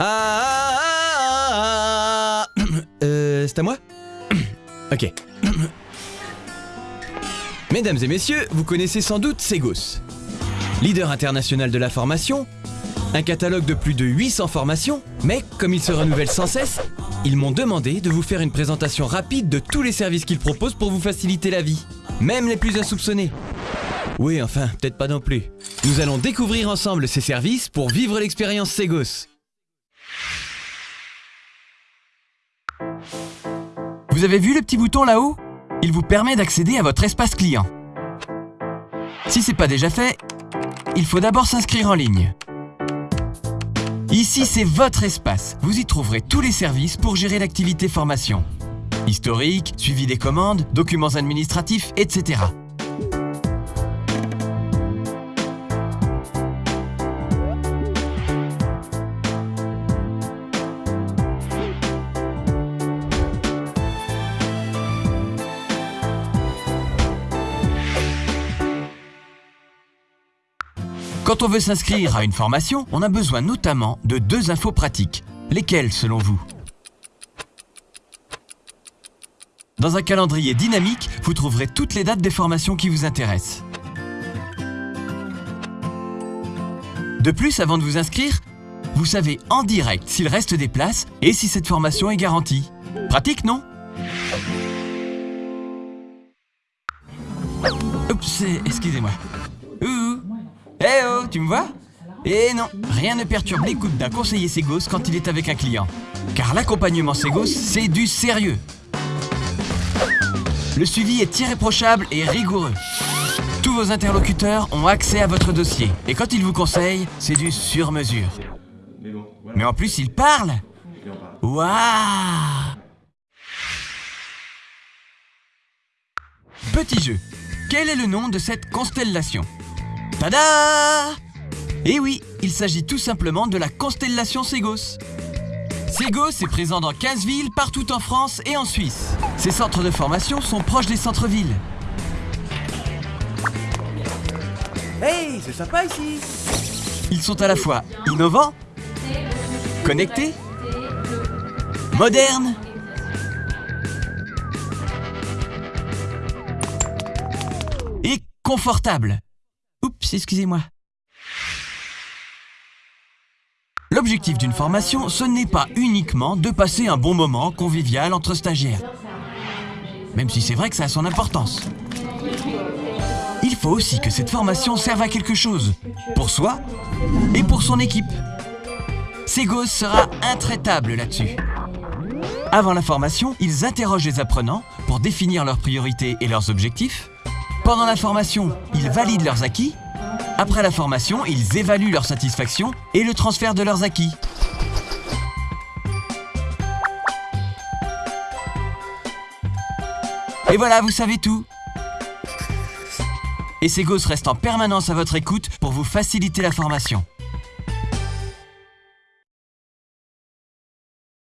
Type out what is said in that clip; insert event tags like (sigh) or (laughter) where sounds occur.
Ah, ah, ah, ah. (coughs) Euh, c'est à moi (coughs) Ok. (coughs) Mesdames et messieurs, vous connaissez sans doute Segos. Leader international de la formation, un catalogue de plus de 800 formations, mais comme ils se renouvellent sans cesse, ils m'ont demandé de vous faire une présentation rapide de tous les services qu'ils proposent pour vous faciliter la vie, même les plus insoupçonnés. Oui, enfin, peut-être pas non plus. Nous allons découvrir ensemble ces services pour vivre l'expérience Segos. Vous avez vu le petit bouton là-haut? Il vous permet d'accéder à votre espace client. Si c'est pas déjà fait, il faut d'abord s'inscrire en ligne. Ici, c'est votre espace. Vous y trouverez tous les services pour gérer l'activité formation. Historique, suivi des commandes, documents administratifs, etc. Quand on veut s'inscrire à une formation, on a besoin notamment de deux infos pratiques. Lesquelles selon vous? Dans un calendrier dynamique, vous trouverez toutes les dates des formations qui vous intéressent. De plus, avant de vous inscrire, vous savez en direct s'il reste des places et si cette formation est garantie. Pratique, non? Oups, excusez-moi. Eh oh, tu me vois? Eh non, rien ne perturbe l'écoute d'un conseiller Ségos quand il est avec un client. Car l'accompagnement Ségos, c'est du sérieux. Le suivi est irréprochable et rigoureux. Tous vos interlocuteurs ont accès à votre dossier. Et quand ils vous conseillent, c'est du sur-mesure. Mais en plus, ils parlent Waouh Petit jeu. Quel est le nom de cette constellation? Tada Eh oui, il s'agit tout simplement de la constellation Ségos. Ségos est présent dans 15 villes partout en France et en Suisse. Ces centres de formation sont proches des centres-villes. Hey, c'est sympa ici Ils sont à la fois innovants, connectés, modernes et confortables. Excusez-moi. L'objectif d'une formation, ce n'est pas uniquement de passer un bon moment convivial entre stagiaires. Même si c'est vrai que ça a son importance. Il faut aussi que cette formation serve à quelque chose, pour soi et pour son équipe. Ségos sera intraitable là-dessus. Avant la formation, ils interrogent les apprenants pour définir leurs priorités et leurs objectifs. Pendant la formation, ils valident leurs acquis. Après la formation, ils évaluent leur satisfaction et le transfert de leurs acquis. Et voilà, vous savez tout. Et Ségos reste en permanence à votre écoute pour vous faciliter la formation.